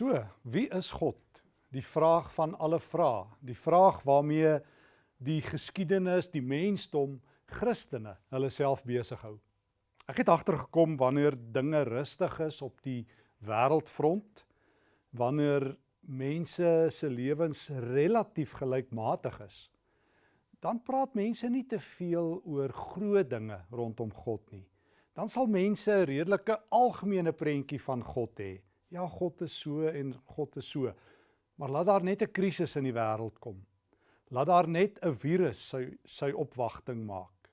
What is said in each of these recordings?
So, wie is God? Die vraag van alle vrae, die vraag waarmee die geskiedenis, die mensdom, Christene hulle self besig hou. Ek het agtergekom wanneer dinge rustig is op die wêreldfront, wanneer mense se lewens relatief gelykmatig is, dan praat mense nie te veel oor groot dinge rondom God nie. Dan sal mense 'n redelike algemene prentjie van God hê ja, God is so en God is so. Maar laat daar net 'n krisis in die wêreld kom. Laat daar net 'n virus sy sy opwagting maak.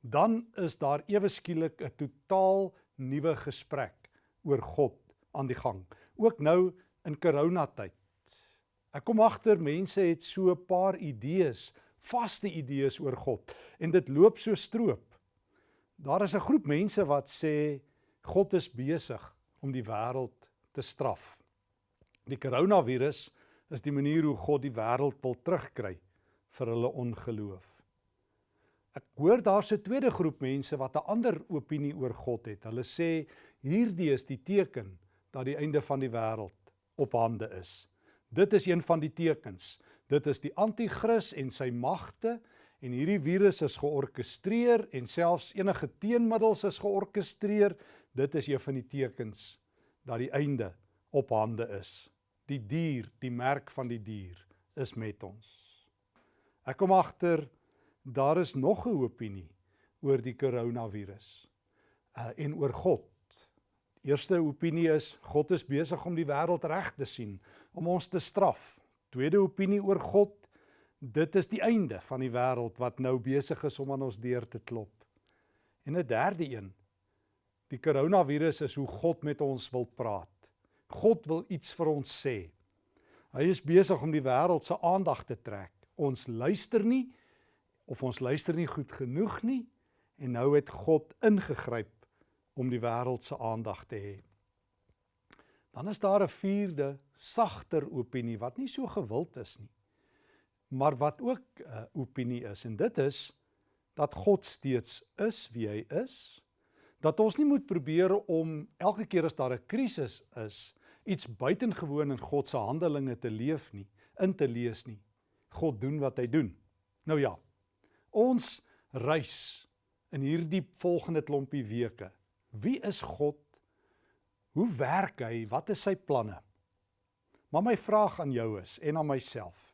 Dan is daar ewe skielik 'n totaal nuwe gesprek oor God aan die gang. Ook nou in coronatyd. Ek kom agter mense het so 'n paar idees, vaste idees oor God en dit loop so stroop. Daar is 'n groep mense wat sê God is besig om die wêreld te straf. Die koronavirus is die manier hoe God die wêreld wil terugkry vir hulle ongeloof. Ek hoor daar's 'n tweede groep mense wat 'n ander opinie oor God het. Hulle sê hierdie is die teken dat die einde van die wêreld op hande is. Dit is een van die tekens. Dit is die anti-kris en sy magte en hierdie virus is georkestreer en selfs enige teenmiddels is georkestreer. Dit is een van die tekens dat die einde op hande is. Die dier, die merk van die dier is met ons. Ek kom agter daar is nog 'n opinie oor die koronavirus uh, en oor God. Eerste opinie is God is besig om die wêreld reg te sien, om ons te straf. Tweede opinie oor God, dit is die einde van die wêreld wat nou besig is om aan ons deur te klop. En 'n derde een, Die koronavirus is hoe God met ons wil praat. God wil iets vir ons sê. Hy is besig om die wêreld se aandag te trek. Ons luister nie of ons luister nie goed genoeg nie en nou het God ingegryp om die wêreld se aandag te hê. Dan is daar 'n vierde, sagter opinie wat nie so gewild is nie, maar wat ook 'n uh, opinie is en dit is dat God steeds is wie hy is dat ons nie moet probeer om elke keer as daar 'n krisis is, iets buitengewoon in God se handelinge te leef nie, in te lees nie. God doen wat hy doen. Nou ja. Ons reis in hierdie volgende klompie weke. Wie is God? Hoe werk hy? Wat is sy planne? Maar my vraag aan jou is en aan myself.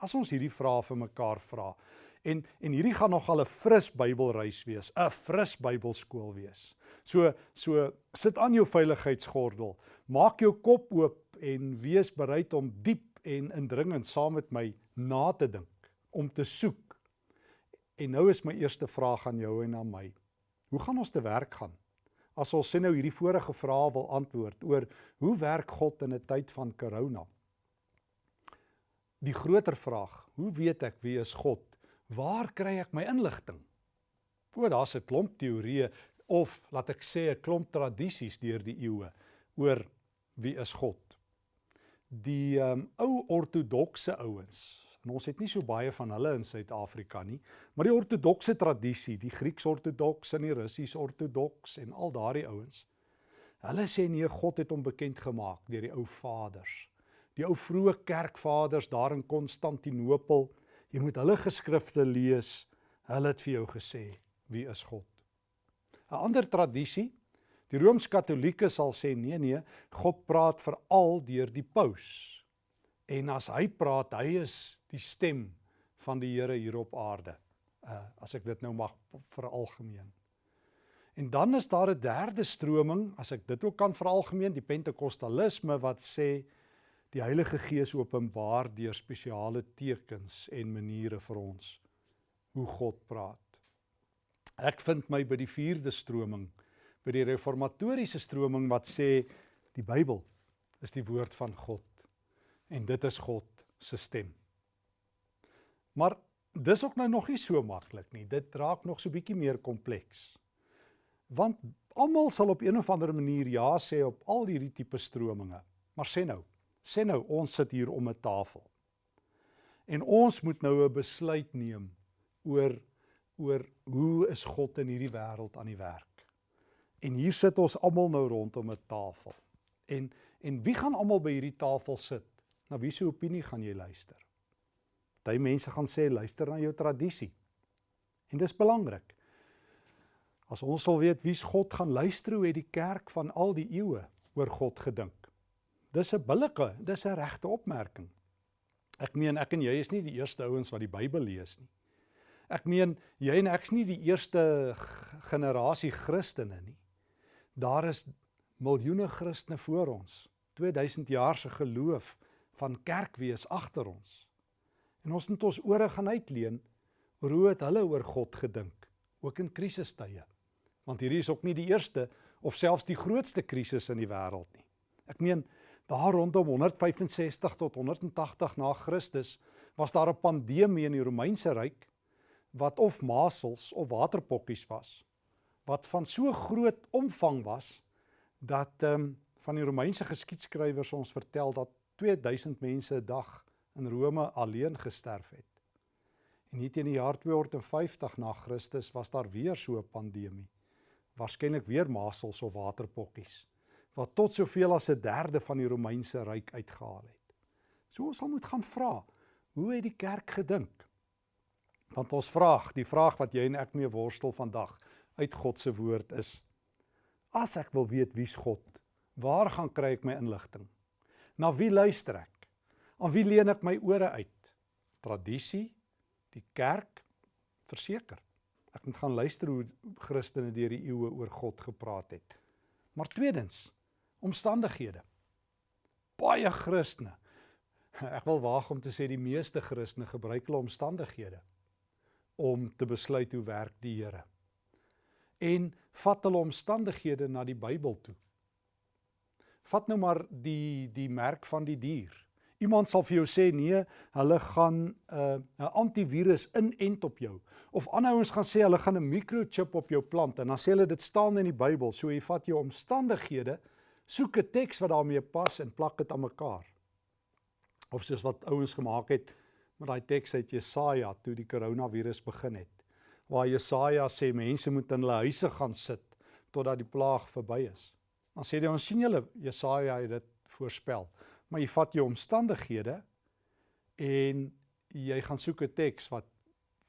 As ons hierdie vrae vir mekaar vra, En en hierdie gaan nog al 'n fris Bybelreis wees, 'n fris Bybelskool wees. So so sit aan jou veiligheidsgordel, maak jou kop oop en wees bereid om diep en indringend saam met my na te dink, om te soek. En nou is my eerste vraag aan jou en aan my. Hoe gaan ons te werk gaan? As ons sien nou hierdie vorige vrae wil antwoord oor hoe werk God in 'n tyd van corona? Die groter vraag, hoe weet ek wie is God Waar kry ek my inligting? O, daar's 'n klomp teorieë of laat ek sê 'n klomp tradisies deur die eeue oor wie is God. Die um, ou ortodokse ouens, en ons het nie so baie van hulle in Suid-Afrika nie, maar die ortodokse tradisie, die Grieks-ortodoks en die Russies-ortodoks en al daardie ouens, hulle sê nee, God het hom bekend gemaak deur die ou vaders. Die ou vroeë kerkvaders daar in Konstantinopel Jy moet hulle geskrifte lees. Hulle het vir jou gesê wie is God. 'n Ander tradisie, die Rooms-Katolieke sal sê nee nee, God praat veral deur die paus. En as hy praat, hy is die stem van die Here hier op aarde. Uh as ek dit nou mag veralgemeen. En dan is daar 'n derde stroming, as ek dit ook kan veralgemeen, die Pentekostalisme wat sê Die Heilige Gees openbaar deur spesiale tekens en maniere vir ons hoe God praat. Ek vind my by die vierde stroming, by die reformatoriese stroming wat sê die Bybel is die woord van God en dit is God se stem. Maar dis ook nou nog nie so maklik nie. Dit raak nog so bietjie meer kompleks. Want almal sal op een of ander manier ja sê op al hierdie tipe strominge. Maar sê nou, Sê nou ons sit hier om 'n tafel. En ons moet nou 'n besluit neem oor oor hoe is God in hierdie wêreld aan die werk. En hier sit ons almal nou rondom 'n tafel. En En wie gaan almal by hierdie tafel sit? Na wie se opinie gaan jy luister? Party mense gaan sê luister na jou tradisie. En dis belangrik. As ons wil weet wie's God gaan luister hoe het die kerk van al die eeue oor God gedink. Dis 'n billike, dis 'n regte opmerking. Ek meen ek en jy is nie die eerste ouens wat die Bybel lees nie. Ek meen jy en ek's nie die eerste generasie Christene nie. Daar is miljoene Christene voor ons. 2000 jaar se geloof van kerkwees agter ons. En ons moet ons ore gaan uitleen oor hoe het hulle oor God gedink, ook in krisistye want hierdie is ook nie die eerste of selfs die grootste krisis in die wêreld nie. Ek meen daar rondom 165 tot 180 na Christus was daar 'n pandemie in die Romeinse ryk wat of masels of waterpokkies was wat van so groot omvang was dat ehm um, van die Romeinse geskiedskrywers ons vertel dat 2000 mense 'n dag in Rome alleen gesterf het. En hier teen die jaar 250 na Christus was daar weer so 'n pandemie waarskynlik weer masels of waterpokkies wat tot soveel as 'n derde van die Romeinse ryk uitgehaal het. So ons sal moet gaan vra, hoe het die kerk gedink? Want ons vraag, die vraag wat jy en ek mee worstel vandag uit God se woord is: As ek wil weet wie's God, waar gaan kry ek my inligting? Na wie luister ek? Aan wie leen ek my ore uit? Tradisie, die kerk, verseker. Ek moet gaan luister hoe Christene deur die eeue oor God gepraat het. Maar tweedens, omstandighede. Baie Christene. Ek wil waag om te sê die meeste Christene gebruik hulle omstandighede om te besluit hoe werk die Here. En vat hulle omstandighede na die Bybel toe. Vat nou maar die die merk van die dier. Iemand sal vir jou sê nee, hulle gaan 'n uh, 'n antivirus inent op jou. Of ander ouens gaan sê hulle gaan 'n microchip op jou plant en dan sê hulle dit staan in die Bybel. So jy vat jou omstandighede, soek 'n teks wat daarmee pas en plak dit aan mekaar. Of soos wat ouens gemaak het met daai teks uit Jesaja toe die koronavirus begin het. Waar Jesaja sê mense moet in hulle huise gaan sit totdat die plaag verby is. Dan sê hy ons sien julle Jesaja het dit voorspel maar jy vat jou omstandighede en jy gaan soek 'n teks wat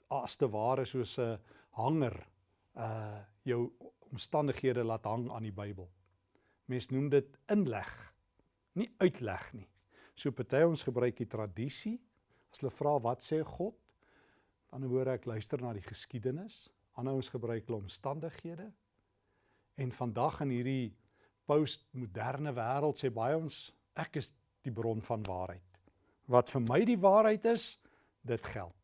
as te ware soos 'n hanger uh jou omstandighede laat hang aan die Bybel. Mens noem dit inleg, nie uitleg nie. So party ons gebruik die tradisie as hulle vra wat sê God, dan hoor ek luister na die geskiedenis. Ander ons gebruik hulle omstandighede. En vandag in hierdie postmoderne wêreld sê baie ons ek is die bron van waarheid. Wat vir my die waarheid is, dit geld.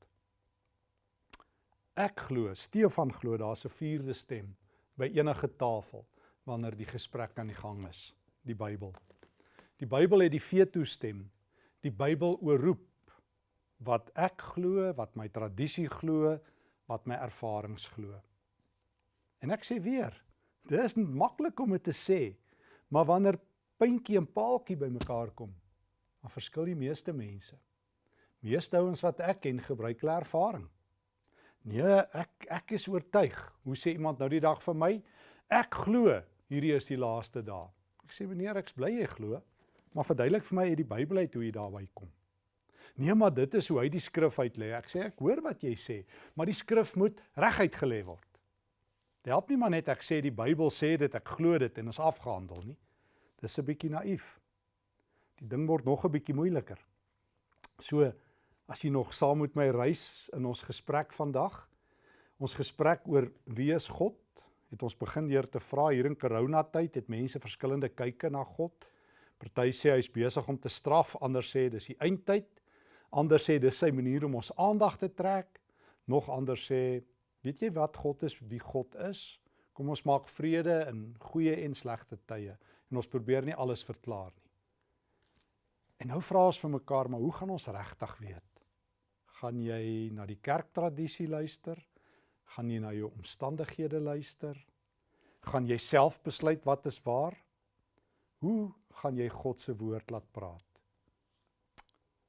Ek glo, Stefan glo daar's 'n vierde stem by enige tafel wanneer die gesprek aan die gang is, die Bybel. Die Bybel het die veto stem. Die Bybel oorroep wat ek glo, wat my tradisie glo, wat my ervarings glo. En ek sê weer, dit is maklik om dit te sê, maar wanneer puntjie en paaltjie bymekaar kom, dan verskil die meeste mense. Meeste ouens wat ek ken gebruik hulle ervaring. Nee, ek ek is oortuig. Hoe sê iemand nou die dag vir my? Ek glo hierdie is die laaste dae. Ek sê meneer, ek's bly jy glo, maar verduidelik vir my uit die Bybel uit hoe jy daarby kom. Nee, maar dit is hoe hy die skrif uitlê. Ek sê ek hoor wat jy sê, maar die skrif moet reguit gelê word. Dit help nie maar net ek sê die Bybel sê dit, ek glo dit en is afgehandel nie. Dis 'n bietjie naïef. Die ding word nog 'n bietjie moeiliker. So as jy nog saam met my reis in ons gesprek vandag, ons gesprek oor wie is God, het ons begin deur te vra hier in corona tyd het mense verskillende kyke na God. Party sê hy's besig om te straf, ander sê dis die eindtyd. Ander sê dis sy manier om ons aandag te trek. Nog ander sê, weet jy wat God is, wie God is? Kom ons maak vrede in goeie en slegte tye en ons probeer nie alles verklaar nie. En nou vra ons vir mekaar, maar hoe gaan ons regtig weet? Gaan jy na die kerktradisie luister? Gaan jy na jou omstandighede luister? Gaan jy self besluit wat is waar? Hoe gaan jy God se woord laat praat?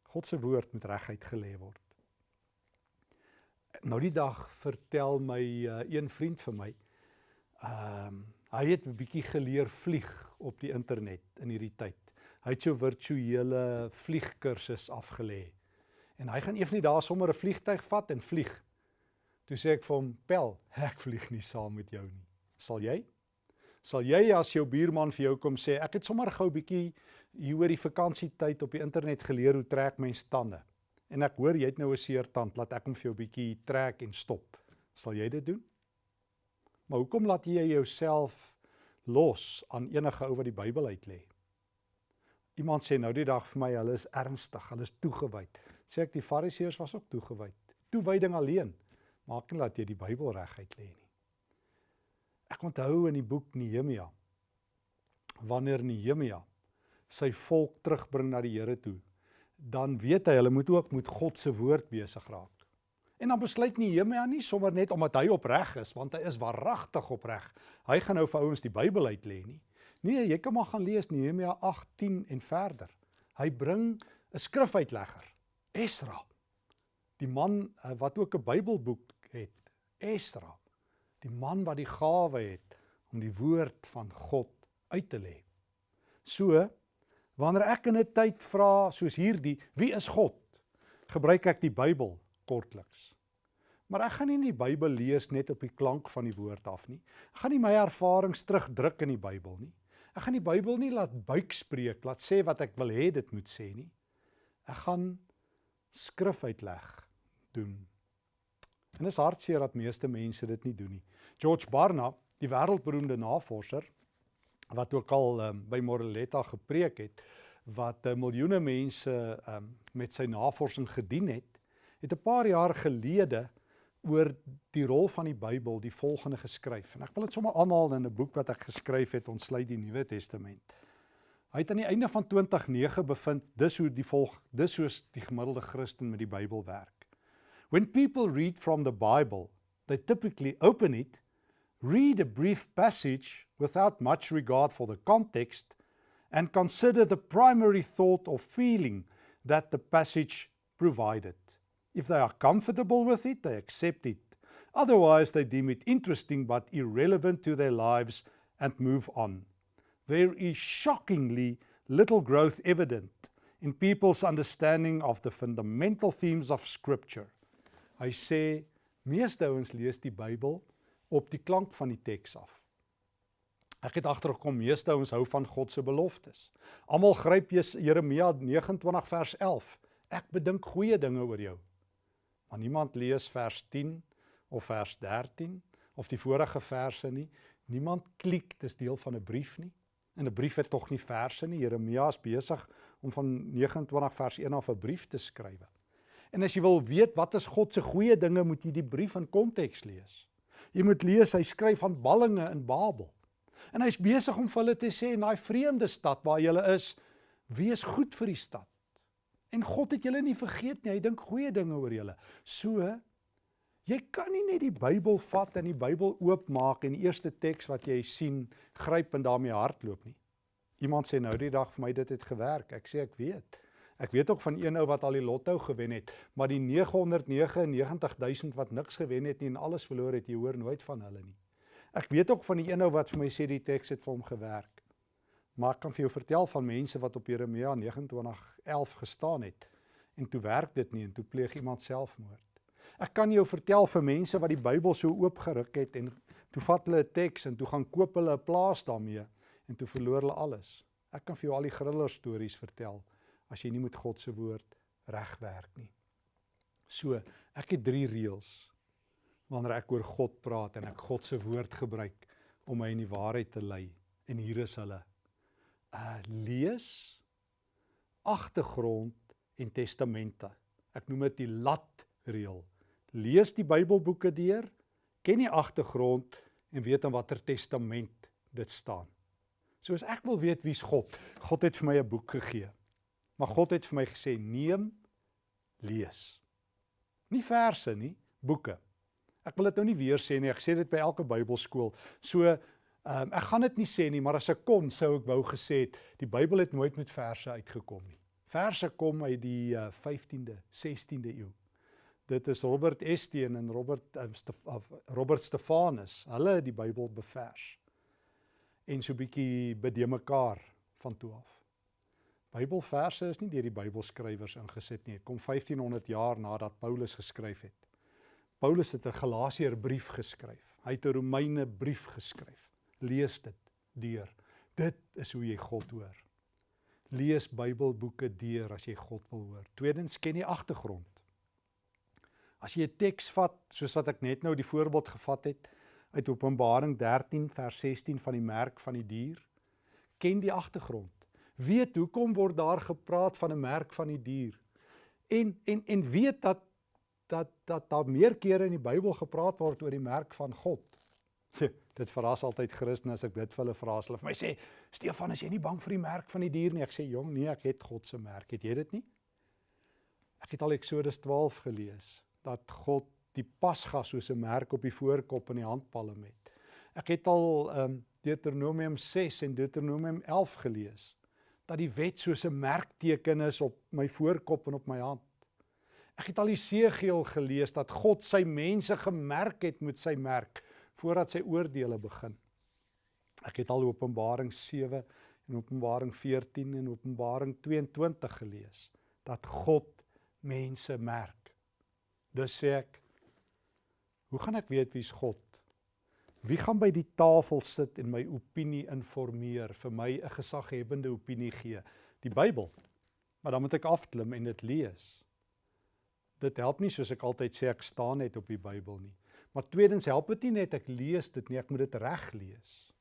God se woord moet reguit gelê word. Nou die dag vertel my uh, een vriend vir my. Ehm um, hy het 'n bietjie geleer vlieg op die internet in hierdie tyd. Hy het so virtuele vliegkursus afgelê. En hy gaan een van die dae sommer 'n vliegtyg vat en vlieg. Toe sê ek vir hom, "Pel, ek vlieg nie saam met jou nie. Sal jy?" Sal jy as jou buurman vir jou kom sê, "Ek het sommer gou 'n bietjie hier oor die vakansietyd op die internet geleer hoe trek mens tande." En ek hoor jy het nou 'n seer tand, laat ek hom vir jou 'n bietjie trek en stop. Sal jy dit doen? Maar hoekom laat jy jouself los aan enige ou wat die Bybel uit lê? Iemand sê nou die dag vir my, hulle is ernstig, hulle is toegewyd. Sê ek die Fariseërs was ook toegewyd. Toewyding alleen maak nie dat jy die Bybel reguit lê nie. Ek onthou in die boek Nehemia wanneer Nehemia sy volk terugbring na die Here toe, dan weet hy hulle moet ook met God se woord besig raak. En dan besluit Nehemia nie sommer net omdat hy opreg is, want hy is waaragtig opreg. Hy gaan nou vir ouens die Bybel uit lê nie. Nee, jy kan maar gaan lees Nehemia 8:10 en verder. Hy bring 'n skrifuitlegger, Esra. Die man eh, wat ook 'n Bybelboek het, Esra. Die man wat die gawe het om die woord van God uit te lê. So, wanneer ek in 'n tyd vra soos hierdie, wie is God? Gebruik ek die Bybel kortliks. Maar ek gaan nie die Bybel lees net op die klank van die woord af nie. Ek gaan nie my ervarings terugdruk in die Bybel nie. Ek gaan die Bybel nie laat buik spreek, laat sê wat ek wil hê dit moet sê nie. Ek gaan skrif uitleg doen. En is hartseer dat meeste mense dit nie doen nie. George Barna, die wêreldberoemde navorser wat ook al um, by Moreletta gepreek het, wat uh, miljoene mense um, met sy navorsing gedien het, het 'n paar jaar gelede oor die rol van die Bybel die volgende geskryf. En ek wil dit sommer aanhaal in 'n boek wat ek geskryf het, Ontsluit die Nuwe Testament. Hy het aan die einde van 2009 bevind dis hoe die volg dis soos die gemiddelde Christen met die Bybel werk. When people read from the Bible, they typically open it, read a brief passage without much regard for the context and consider the primary thought or feeling that the passage provided. If they are comfortable with it, they accept it. Otherwise, they deem it interesting but irrelevant to their lives and move on. There is shockingly little growth evident in people's understanding of the fundamental themes of Scripture. Hy sê, meeste ouens lees die Bybel op die klank van die teks af. Ek het agtergekom meeste ouens hou van God se beloftes. Almal gryp Jeremia 29 vers 11. Ek bedink goeie dinge oor jou maar niemand lees vers 10 of vers 13 of die vorige verse nie. Niemand klik dis deel van 'n brief nie. En 'n brief het tog nie verse nie. Jeremia is besig om van 29 vers 1 af 'n brief te skryf. En as jy wil weet wat is God se goeie dinge, moet jy die brief in konteks lees. Jy moet lees hy skryf van ballinge in Babel. En hy's besig om vir hulle te sê in daai vreemde stad waar jy is, wees goed vir die stad. En God het julle nie vergeet nie. Hy dink goeie dinge oor julle. So jy kan nie net die Bybel vat en die Bybel oopmaak en die eerste teks wat jy sien gryp en daarmee hardloop nie. Iemand sê nou die dag vir my dit het gewerk. Ek sê ek weet. Ek weet ook van een ou wat al die lotto gewen het, maar die 999000 wat niks gewen het nie en alles verloor het, jy hoor nooit van hulle nie. Ek weet ook van die een ou wat vir my sê die teks het vir hom gewerk. Maar ek kan vir jou vertel van mense wat op Jeremia 29:11 gestaan het en toe werk dit nie en toe pleeg iemand selfmoord. Ek kan jou vertel van mense wat die Bybel so oopgeruk het en toe vat hulle 'n teks en toe gaan koop hulle 'n plaas daarmee en toe verloor hulle alles. Ek kan vir jou al die griller stories vertel as jy nie met God se woord regwerk nie. So, ek het drie reëls wanneer ek oor God praat en ek God se woord gebruik om my in die waarheid te lei en hier is hulle uh lees agtergrond en testamente. Ek noem dit die lat reël. Lees die Bybelboeke deur, ken die agtergrond en weet in watter testament dit staan. So as ek wil weet wie's God, God het vir my 'n boek gegee. Maar God het vir my gesê neem lees. Nie verse nie, boeke. Ek wil dit nou nie weer sê nie. Ek sê dit by elke Bybelskool. So Ehm um, ek gaan dit nie sê nie, maar as ek kon sou ek wou gesê het die Bybel het nooit met verse uitgekom nie. Verse kom uit die uh, 15de, 16de eeu. Dit is Robert Estienne en Robert uh, Stef, uh, Robert Stefanus. Hulle het die Bybel bevers. En so bietjie bede mekaar van toe af. Bybelverse is nie deur die Bybelskrywers ingesit nie. Dit kom 1500 jaar nadat Paulus geskryf het. Paulus het 'n Galasiërbrief geskryf. Hy het 'n Romeine brief geskryf. Lees dit deur. Dit is hoe jy God hoor. Lees Bybelboeke deur as jy God wil hoor. Tweedens ken jy agtergrond. As jy 'n teks vat, soos wat ek net nou die voorbeeld gevat het uit Openbaring 13 vers 16 van die merk van die dier, ken die agtergrond. Weet hoekom word daar gepraat van 'n merk van die dier? En en en weet dat dat dat daar meer kere in die Bybel gepraat word oor die merk van God. dit verras altyd Christene as ek dit vir hulle vra. Hulle vir my sê, "Stefan, is jy nie bang vir die merk van die dier nie?" Ek sê, "Jong, nee, ek het God se merk. Het jy dit nie?" Ek het al Eksodus 12 gelees dat God die pasga soos 'n merk op die voorkop en die handpalm het. Ek het al ehm um, Deuteronomium 6 en Deuteronomium 11 gelees dat die wet soos 'n merkteken is op my voorkop en op my hand. Ek het al Jesegiel gelees dat God sy mense gemerk het met sy merk voordat sy oordeele begin. Ek het al Openbaring 7 en Openbaring 14 en Openbaring 22 gelees dat God mense merk. Dus sê ek, hoe gaan ek weet wie's God? Wie gaan by die tafel sit en my opinie informeer, vir my 'n gesaghebende opinie gee? Die Bybel. Maar dan moet ek afklim en dit lees. Dit help nie soos ek altyd sê ek staan net op die Bybel nie. Maar tweedens help dit nie net ek lees dit nie, ek moet dit reg lees.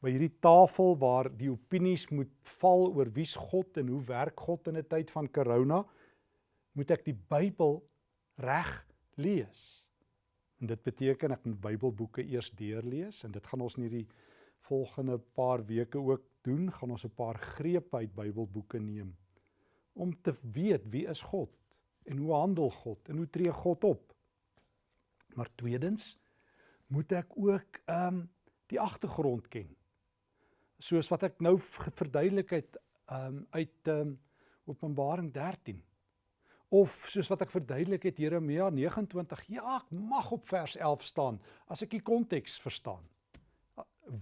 By hierdie tafel waar die opinies moet val oor wie's God en hoe werk God in 'n tyd van corona, moet ek die Bybel reg lees. En dit beteken ek moet Bybelboeke eers deurlees en dit gaan ons in hierdie volgende paar weke ook doen, gaan ons 'n paar grepe uit Bybelboeke neem om te weet wie is God en hoe handel God en hoe tree God op. Maar tweedens moet ek ook ehm um, die agtergrond ken. Soos wat ek nou verduidelik het ehm um, uit ehm um, Openbaring 13 of soos wat ek verduidelik het Jeremia 29 ja ek mag op vers 11 staan as ek die konteks verstaan.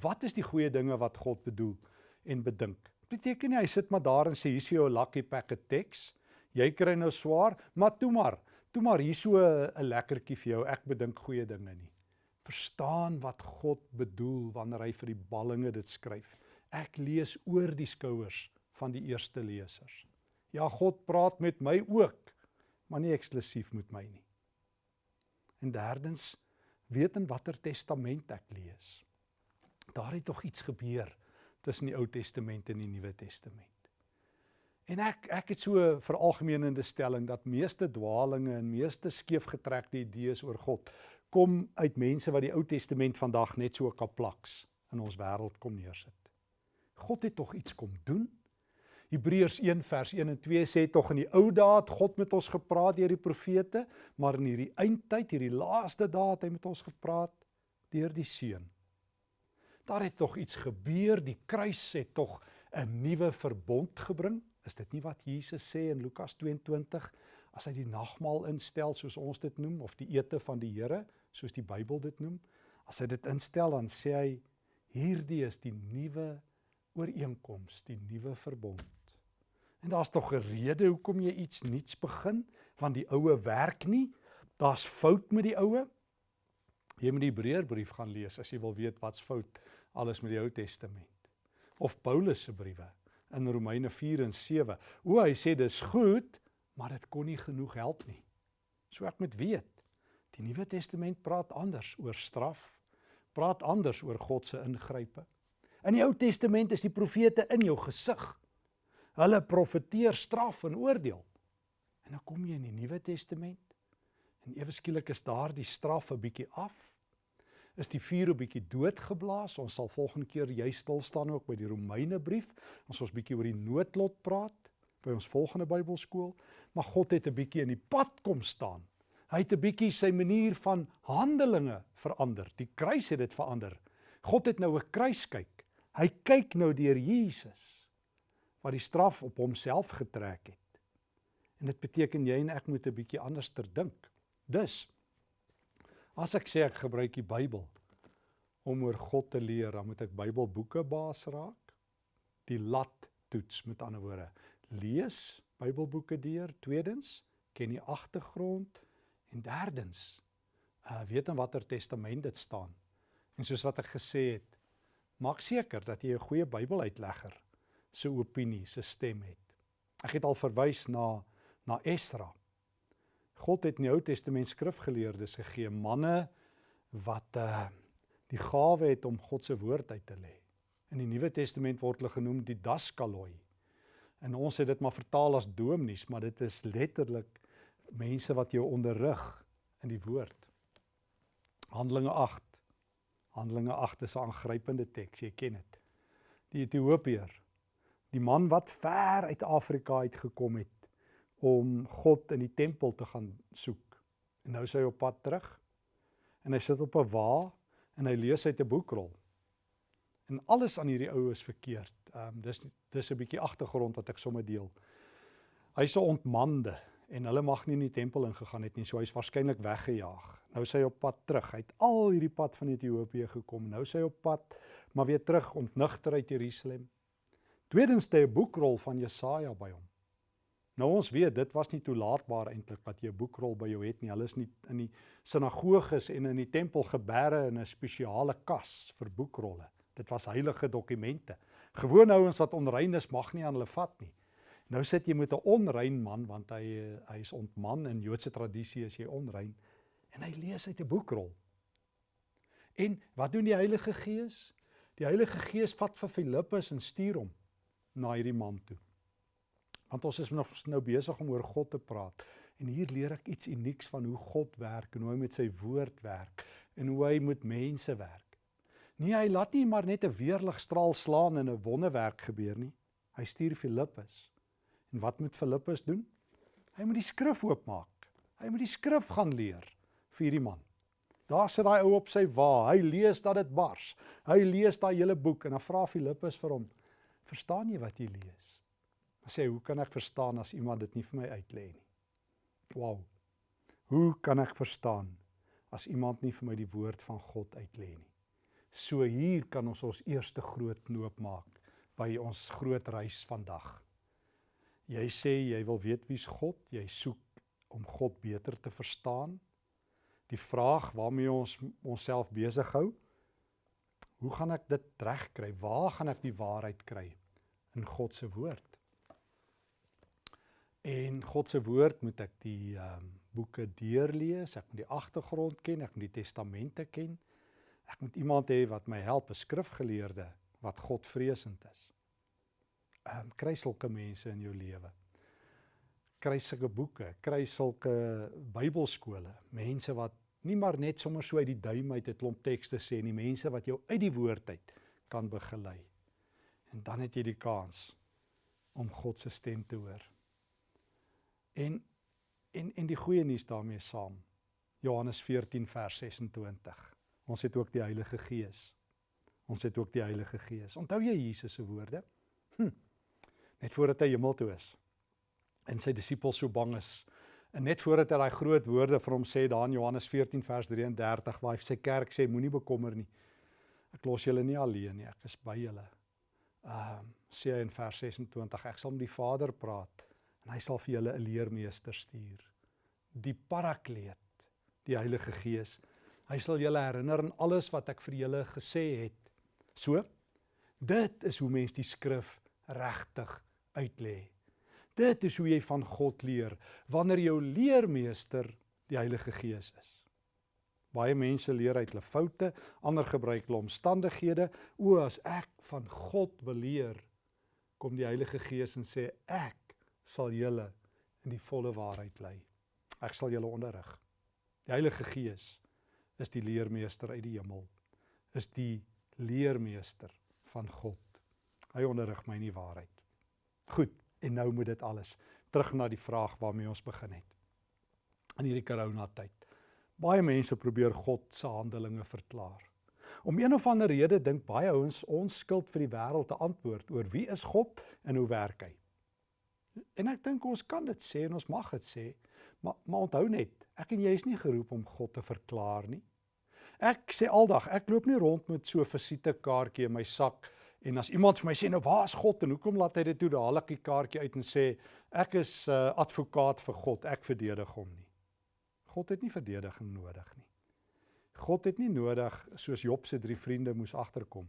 Wat is die goeie dinge wat God bedoel en bedink? Beteken nie hy sit maar daar en sê hier is jou lucky packet teks jy kry nou swaar maar toe maar. Toe maar hier so 'n lekkertjie vir jou. Ek bedink goeie dinge nie. Verstaan wat God bedoel wanneer hy vir die ballinge dit skryf. Ek lees oor die skouers van die eerste lesers. Ja, God praat met my ook, maar nie eksklusief met my nie. En derdens, weet in watter testament ek lees. Daar het tog iets gebeur tussen die Ou Testament en die Nuwe Testament. En ek ek het so 'n veralgemenende stelling dat meeste dwaalinge en meeste skeefgetrekte idees oor God kom uit mense wat die Ou Testament vandag net so kaplaks in ons wêreld kom neersit. God het tog iets kom doen Hebreërs 1 vers 1 en 2 sê tog in die ou dae het God met ons gepraat deur die profete, maar in hierdie eindtyd, hierdie laaste dae het hy met ons gepraat deur die seun. Daar het tog iets gebeur, die kruis het tog 'n nuwe verbond gebring. Is dit nie wat Jesus sê in Lukas 22 as hy die nagmaal instel soos ons dit noem of die ete van die Here soos die Bybel dit noem? As hy dit instel dan sê hy hierdie is die nuwe ooreenkoms, die nuwe verbond. En daar's tog 'n rede hoekom jy iets nuuts begin, want die oue werk nie. Daar's fout met die oue. Jy moet die Hebreërbrief gaan lees as jy wil weet wat's fout alles met die Ou Testament. Of Paulus se briewe in Romeine 4 en 7. O, hy sê dis goed, maar dit kon nie genoeg help nie. So ek moet weet, die Nuwe Testament praat anders oor straf, praat anders oor God se ingrype. In die Ou Testament is die profete in jou gesig. Hulle profeteer straf en oordeel. En dan kom jy in die Nuwe Testament en ewe skielik is daar die straf 'n bietjie af. Is die vuur 'n bietjie doodgeblaas. Ons sal volgende keer jy stil staan ook by die Romeine brief. Ons ons bietjie oor die noodlot praat by ons volgende Bybelskool, maar God het 'n bietjie in die pad kom staan. Hy het 'n bietjie sy manier van handelinge verander. Die kruis het dit verander. God het nou 'n kruis kyk. Hy kyk nou deur Jesus wat die straf op homself getrek het. En dit beteken jy en ek moet 'n bietjie anders ter dink. Dus as ek sê ek gebruik die Bybel om oor God te leer, dan moet ek Bybelboeke baas raak, die lat toets met ander woorde. Lees Bybelboeke deur. Tweedens, ken die agtergrond en derdens, uh weet in watter testament dit staan. En soos wat ek gesê het, maak seker dat jy 'n goeie Bybeluitlegger se opinie, se stem het. Ek het al verwys na na Esra. God het in die Ou Testament skrifgeleerdes gegee, manne wat uh die gawe het om God se woord uit te lê. In die Nuwe Testament word hulle genoem die daskaloi. En ons het dit maar vertaal as dominees, maar dit is letterlik mense wat jou onderrig in die woord. Handelinge 8. Handelinge 8 is 'n aangrypende teks, jy ken dit. Die Ethiopiër, die man wat ver uit Afrika uit gekom het om God in die tempel te gaan soek. En nou is hy op pad terug. En hy sit op 'n wa en hy lees uit 'n boekrol. En alles aan hierdie ou is verkeerd. Ehm um, dis dis 'n bietjie agtergrond wat ek sommer deel. Hy's 'n ontmande en hulle mag nie in die tempel ingegaan het nie, so hy's waarskynlik weggejaag. Nou is hy op pad terug. Hy het al hierdie pad van Ethiopië gekom. Nou is hy op pad maar weer terug ontnigter uit Jerusalem. Tweedens het hy 'n boekrol van Jesaja by hom. Nou ons weet dit was nie toelaatbaar eintlik dat jy 'n boekrol by jou het nie. Hulle is nie in die sinagoges en in die tempel geberre in 'n spesiale kas vir boekrolle. Dit was heilige dokumente. Gewone ouens wat onrein is, mag nie aan hulle vat nie. Nou sit jy met 'n onrein man want hy hy is ontman in Joodse tradisie as jy onrein en hy lees uit 'n boekrol. En wat doen die Heilige Gees? Die Heilige Gees vat vir Filippus en stuur hom na hierdie man toe. Want ons is nog nou besig om oor God te praat en hier leer ek iets unieks van hoe God werk en hoe hy met sy woord werk en hoe hy met mense werk. Nee, hy laat nie maar net 'n weerligstraal slaan en 'n wonderwerk gebeur nie. Hy stuur Filippus. En wat moet Filippus doen? Hy moet die skrif oopmaak. Hy moet die skrif gaan leer vir hierdie man. Daar sit daai ou op sy wa. Hy lees dat dit bars. Hy lees daai hele boek en dan vra Filippus vir hom: "Verstaan jy wat jy lees?" Hy sê: "Hoe kan ek verstaan as iemand dit nie vir my uitlê nie?" Wow. Hoe kan ek verstaan as iemand nie vir my die woord van God uitlê nie? So hier kan ons ons eerste groot knoop maak by ons groot reis vandag. Jy sê jy wil weet wie's God, jy soek om God beter te verstaan. Die vraag waarmee ons onsself besig hou, hoe gaan ek dit regkry? Waar gaan ek die waarheid kry in God se woord? En God se woord moet ek die ehm um, boeke deurlees, ek moet die agtergrond ken, ek moet die testamente ken. Ek moet iemand hê wat my help, 'n skrifgeleerde wat Godvreesend is. Ehm um, kry sulke mense in jou lewe. Kry sulke boeke, kry sulke Bybelskole, mense wat nie maar net sommer so uit die duim uit 'n klomp tekste sê nie, mense wat jou uit die woord uit kan begelei. En dan het jy die kans om God se stem te hoor. En en en die goeie nuus daarmee saam. Johannes 14 vers 26. Ons het ook die Heilige Gees. Ons het ook die Heilige Gees. Onthou jy Jesus se woorde? Hm. Net voordat hy hemel toe is en sy disippels so bang is. En net voordat hy daai groot woorde vir hom sê daar in Johannes 14 vers 33 waar hy sy kerk sê moenie bekommer nie. Ek los julle nie alleen nie, ek is by julle. Ehm um, sê hy in vers 26 ek sal met die Vader praat en hy sal vir julle 'n leermeester stuur. Die Parakleet, die Heilige Gees Hy sal julle herinner aan alles wat ek vir julle gesê het. So, dit is hoe mens die skrif regtig uitlê. Dit is hoe jy van God leer wanneer jou leermeester die Heilige Gees is. Baie mense leer uit hulle foute, ander gebruik hulle omstandighede. O, as ek van God wil leer, kom die Heilige Gees en sê ek sal julle in die volle waarheid lei. Ek sal julle onderrig. Die Heilige Gees is die leermeester uit die hemel. Is die leermeester van God. Hy onderrig my in die waarheid. Goed, en nou moet dit alles terug na die vraag waarmee ons begin het. In hierdie corona tyd. Baie mense probeer God se handelinge verklaar. Om een of ander rede dink baie ouens ons skuld vir die wêreld te antwoord oor wie is God en hoe werk hy. En ek dink ons kan dit sê en ons mag dit sê, maar maar onthou net, ek en jy is nie geroep om God te verklaar nie. Ek sê aldag, ek loop nie rond met so 'n visitekaartjie in my sak En as iemand vir my sê nou waar is God en hoekom laat hy dit toe dadelik die kaartjie uit en sê ek is 'n uh, advokaat vir God, ek verdedig hom nie. God het nie verdediging nodig nie. God het nie nodig soos Job se drie vriende moes agterkom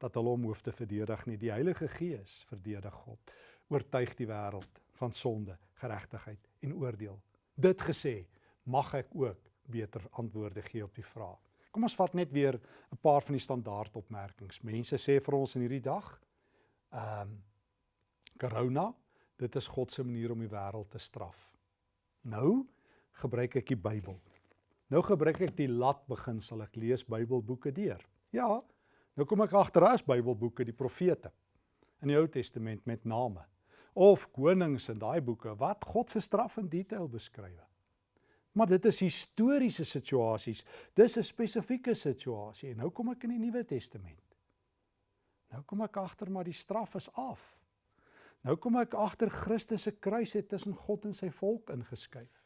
dat hulle hom hoef te verdedig nie. Die Heilige Gees verdedig God. Oortuig die wêreld van sonde, geregtigheid en oordeel. Dit gesê, mag ek ook beter antwoorde gee op die vraag. Kom ons vat net weer 'n paar van die standaard opmerkings. Mense sê vir ons in hierdie dag, ehm um, corona, dit is God se manier om die wêreld te straf. Nou gebruik ek die Bybel. Nou gebruik ek die lat beginsel. Ek lees Bybelboeke deur. Ja, nou kom ek agter as Bybelboeke die profete in die Ou Testament met name of konings in daai boeke wat God se straf in detail beskryf. Maar dit is historiese situasies. Dis 'n spesifieke situasie en nou kom ek in die Nuwe Testament. Nou kom ek agter maar die straf is af. Nou kom ek agter Christus se kruis het tussen God en sy volk ingeskuif.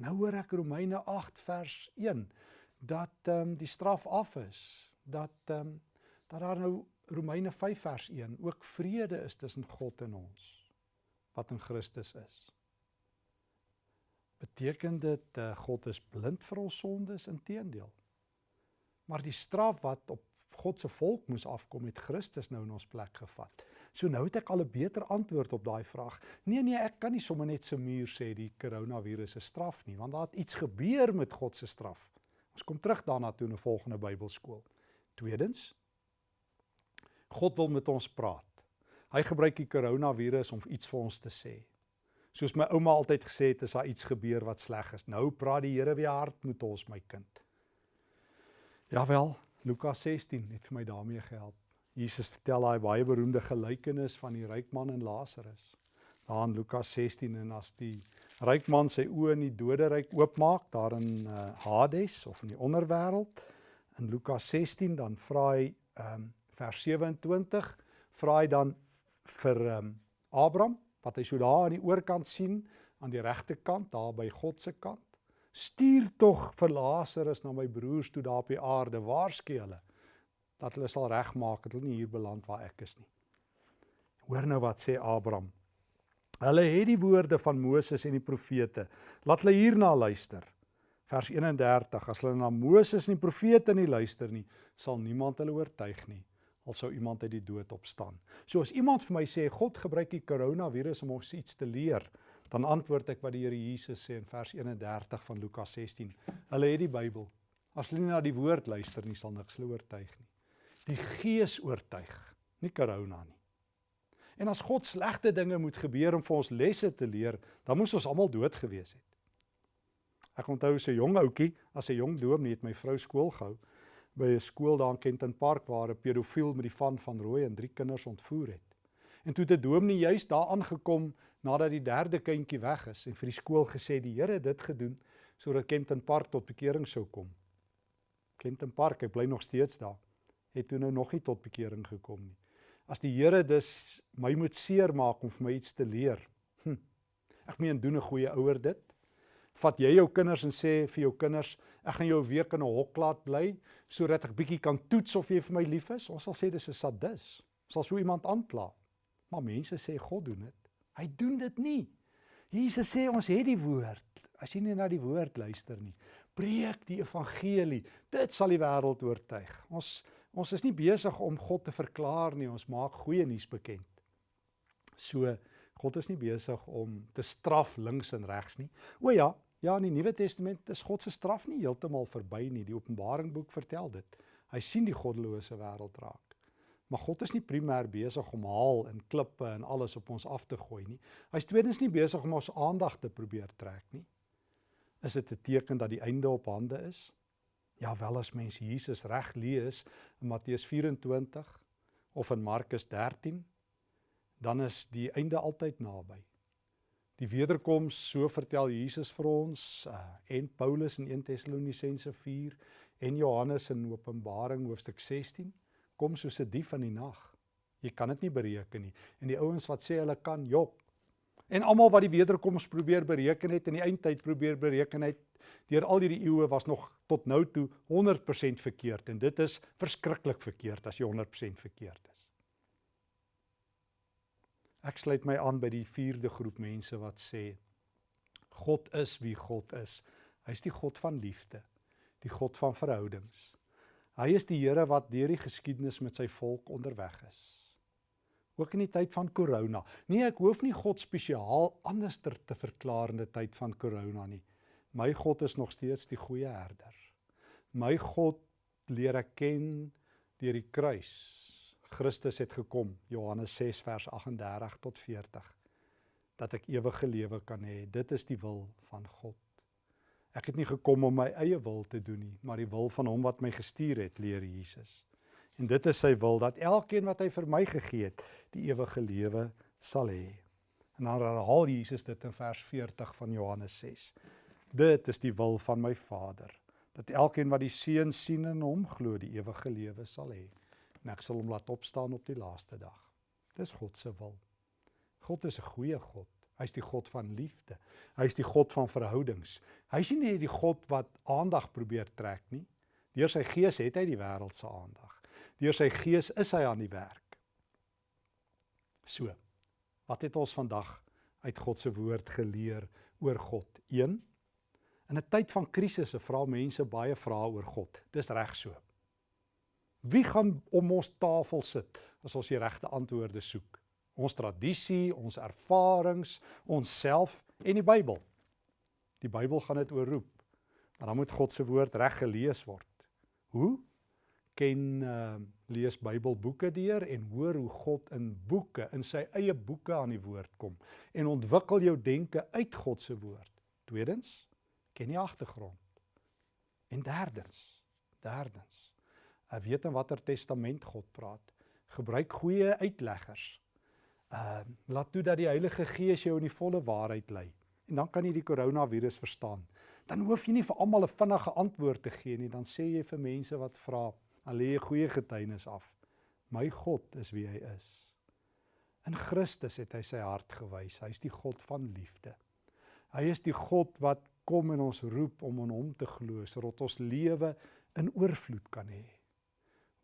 Nou hoor ek Romeine 8 vers 1 dat ehm um, die straf af is. Dat ehm um, dat daar nou Romeine 5 vers 1 ook vrede is tussen God en ons wat in Christus is. Beteken dit uh, God is blind vir ons sondes inteendeel? Maar die straf wat op God se volk moes afkom het Christus nou in ons plek gevat. So nou het ek al 'n beter antwoord op daai vraag. Nee nee, ek kan nie sommer net se muur sê die koronavirus is straf nie, want daar het iets gebeur met God se straf. Ons kom terug daarna toe in 'n volgende Bybelskool. Tweedens, God wil met ons praat. Hy gebruik die koronavirus om iets vir ons te sê. Soos my ouma altyd gesê het, as daar iets gebeur wat sleg is, nou praat die Here weer hard met ons, my kind. Jawel, Lukas 16 het vir my daarmee gehelp. Jesus vertel daai baie beroemde gelykenis van die ryk man en Lazarus. Daar in Lukas 16 en as die ryk man sy oë in die doderyk oopmaak daar in uh, Hades of in die onderwêreld in Lukas 16 dan vra hy um, vers 27 vra hy dan vir um, Abraham wat hy so daar aan die oorkant sien aan die regterkant daar by God se kant stuur tog vir Lazarus na my broers toe daar op die aarde waarsku hulle dat hulle sal regmaak dat hulle nie hier beland waar ek is nie. Hoor nou wat sê Abraham. Hulle het die woorde van Moses en die profete. Laat hulle hierna luister. Vers 31: As hulle na Moses en die profete nie luister nie, sal niemand hulle oortuig nie al sou iemand uit die dood opstaan. So as iemand vir my sê God gebruik die koronavirus om ons iets te leer, dan antwoord ek wat die Here Jesus sê in vers 31 van Lukas 16. Hulle het die Bybel. As hulle nie na die woord luister nie, sal niks oortuig nie die gees oortuig, nie corona nie. En as God slegte dinge moet gebeur om vir ons lesse te leer, dan moes ons almal dood gewees het. Ek onthou so 'n jong ouetjie, as 'n jong dominee het my vrou skool gehou by 'n skool daar in Kenton Park waar 'n pedofiel met die van van rooi en drie kinders ontvoer het. En toe het 'n dominee juis daar aangekom nadat die derde kindjie weg is en vir die skool gesê die Here het dit gedoen sodat Kenton Park tot bekering sou kom. Kenton Park, hy bly nog steeds daar het toe nou nog nie tot bekering gekom nie. As die Here dus my moet seermaak om vir my iets te leer. Hm, ek meen doen 'n goeie ouer dit. Vat jy jou kinders en sê vir jou kinders, ek gaan jou 'n week in 'n hok laat bly sodat ek bietjie kan toets of jy vir my lief is? Ons sal sê dis 'n sadis. Sal so iemand aankla. Maar mense sê God doen dit. Hy doen dit nie. Jesus sê ons het die woord. As jy nie na die woord luister nie, preek die evangelie. Dit sal die wêreld oortuig. Ons Ons is nie besig om God te verklaar nie, ons maak goeie nuus bekend. So God is nie besig om te straf links en regs nie. O ja, ja in die Nuwe Testament is God se straf nie heeltemal verby nie. Die Openbaring boek vertel dit. Hy sien die goddelose wêreld raak. Maar God is nie primêr besig om haal en klippe en alles op ons af te gooi nie. Hy's tweedens nie besig om ons aandag te probeer trek nie. Is dit 'n teken dat die einde op hande is? Ja, wel as mens Jesus reg lees in Matteus 24 of in Markus 13, dan is die einde altyd naby. Die wederkoms, so vertel Jesus vir ons uh, en Paulus in 1 Tessalonisense 4 en Johannes in Openbaring hoofstuk 16 kom soos 'n dief in die nag. Jy kan dit nie bereken nie. En die ouens wat sê hulle kan jok. En almal wat die wederkoms probeer bereken het en die eindtyd probeer bereken het, deur al hierdie eeue was nog tot nou toe 100% verkeerd en dit is verskriklik verkeerd as jy 100% verkeerd is. Ek sluit my aan by die vierde groep mense wat sê God is wie God is. Hy's die God van liefde, die God van verhoudings. Hy is die Here wat deur die geskiedenis met sy volk onderweg is. Ook in die tyd van corona. Nee, ek hoef nie God spesiaal anderster te verklaar in die tyd van corona nie. My God is nog steeds die goeie herder. My God leer ek ken deur die kruis Christus het gekom, Johannes 6 vers 38 tot 40, dat ek ewige lewe kan hê. Dit is die wil van God. Ek het nie gekom om my eie wil te doen nie, maar die wil van hom wat my gestuur het, leer Jesus. En dit is sy wil dat elkeen wat hy vir my gegee het, die ewige lewe sal hê. En dan herhaal Jesus dit in vers 40 van Johannes 6. Dit is die wil van my Vader, dat elkeen wat die Seun sien en hom glo, die ewige lewe sal hê en ek sal hom laat opstaan op die laaste dag. Dis God se wil. God is 'n goeie God. Hy's die God van liefde. Hy's die God van verhoudings. Hy's nie net die God wat aandag probeer trek nie. Deur sy gees het hy die wêreld se aandag. Deur sy gees is hy aan die werk. So. Wat het ons vandag uit God se woord geleer oor God? 1. In 'n tyd van krisisse vra mense baie vrae oor God. Dis reg so. Wie gaan om ons tafel sit as ons die regte antwoorde soek? Ons tradisie, ons ervarings, onsself en die Bybel. Die Bybel gaan dit oorroep. Maar dan moet God se woord reg gelees word. Hoe? Ken uh lees Bybelboeke deur en hoor hoe God in boeke, in sy eie boeke aan die woord kom en ontwikkel jou denke uit God se woord. Tweedens, ken die agtergrond. En derdens, derdens uh, weet in watter testament God praat. Gebruik goeie uitleggers. Ehm uh, laat toe dat die Heilige Gees jou in die volle waarheid lei. En dan kan jy die koronavirus verstaan. Dan hoef jy nie vir almal 'n vinnige antwoord te gee nie. Dan sê jy vir mense wat vra, "Al lê jy goeie getuienis af. My God is wie hy is." In Christus het hy sy hart gewys. Hy's die God van liefde. Hy is die God wat kom en ons roep om aan hom te glo sodat ons lewe in oorvloed kan hê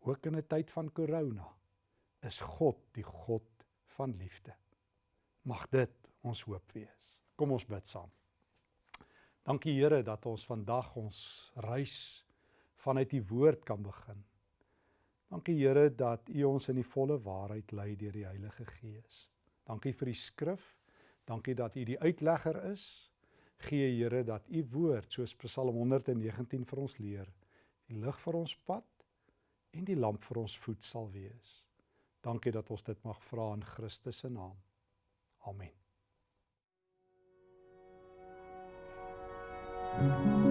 ook in 'n tyd van corona, is God die God van liefde. Mag dit ons hoop wees. Kom ons bid saam. Dankie Here dat ons vandag ons reis vanuit U woord kan begin. Dankie Here dat U ons in die volle waarheid lei deur die Heilige Gees. Dankie vir die skrif. Dankie dat U die uitlegger is. Gee Here dat U woord soos Psalm 119 vir ons leer, die lig vir ons pad en die lamp vir ons voet sal wees. Dankie dat ons dit mag vra in Christus se naam. Amen. Thank you.